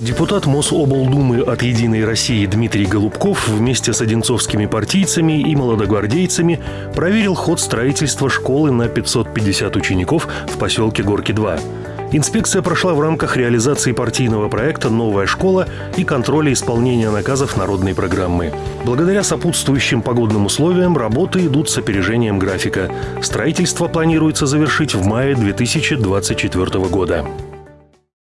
Депутат Мособлдумы от «Единой России» Дмитрий Голубков вместе с одинцовскими партийцами и молодогвардейцами проверил ход строительства школы на 550 учеников в поселке Горки-2. Инспекция прошла в рамках реализации партийного проекта «Новая школа» и контроля исполнения наказов народной программы. Благодаря сопутствующим погодным условиям работы идут с опережением графика. Строительство планируется завершить в мае 2024 года.